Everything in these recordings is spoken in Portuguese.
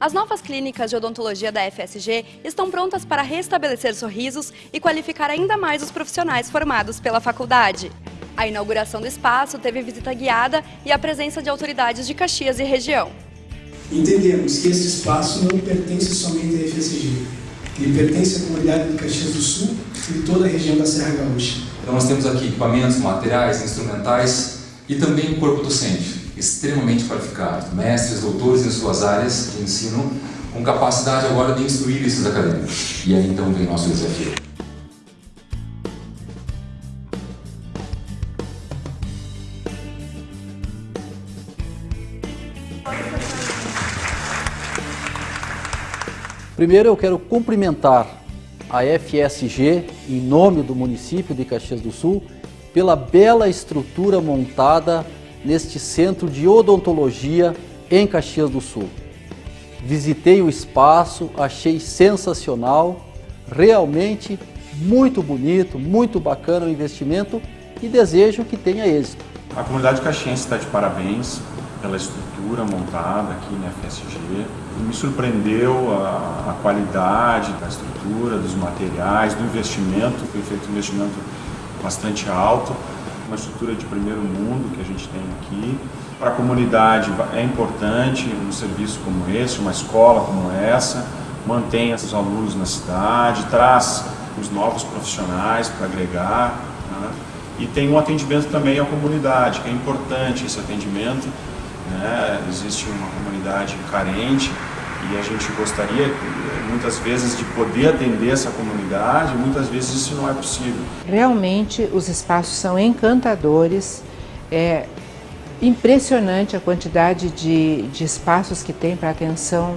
As novas clínicas de odontologia da FSG estão prontas para restabelecer sorrisos e qualificar ainda mais os profissionais formados pela faculdade. A inauguração do espaço teve visita guiada e a presença de autoridades de Caxias e região. Entendemos que esse espaço não pertence somente à FSG, ele pertence à comunidade de Caxias do Sul e de toda a região da Serra Gaúcha. Então nós temos aqui equipamentos, materiais, instrumentais e também um corpo docente extremamente qualificado, mestres, doutores em suas áreas de ensino, com capacidade agora de instruir esses acadêmicos. E aí então vem nosso desafio. Primeiro eu quero cumprimentar a FSG, em nome do município de Caxias do Sul, pela bela estrutura montada neste centro de odontologia em Caxias do Sul. Visitei o espaço, achei sensacional, realmente muito bonito, muito bacana o investimento e desejo que tenha êxito. A comunidade caxiense está de parabéns pela estrutura montada aqui na FSG. Me surpreendeu a, a, qualidade da estrutura, dos materiais, do investimento, foi feito um investimento bastante alto uma estrutura de primeiro mundo que a gente tem aqui. Para a comunidade é importante um serviço como esse, uma escola como essa, mantém esses alunos na cidade, traz os novos profissionais para agregar né? e tem um atendimento também à comunidade, que é importante esse atendimento. Né? Existe uma comunidade carente e a gente gostaria muitas vezes de poder atender essa comunidade, muitas vezes isso não é possível. Realmente os espaços são encantadores, é impressionante a quantidade de, de espaços que tem para atenção,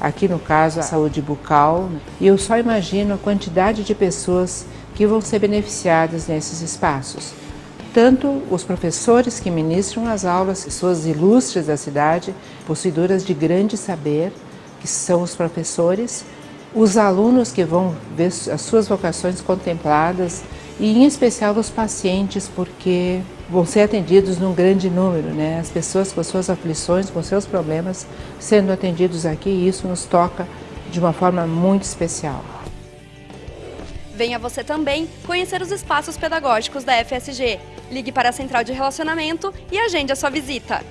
aqui no caso a saúde bucal, e eu só imagino a quantidade de pessoas que vão ser beneficiadas nesses espaços. Tanto os professores que ministram as aulas, pessoas ilustres da cidade, possuidoras de grande saber, que são os professores, os alunos que vão ver as suas vocações contempladas e em especial os pacientes, porque vão ser atendidos num grande número, né? As pessoas com suas aflições, com seus problemas, sendo atendidos aqui, e isso nos toca de uma forma muito especial. Venha você também conhecer os espaços pedagógicos da FSG. Ligue para a Central de Relacionamento e agende a sua visita.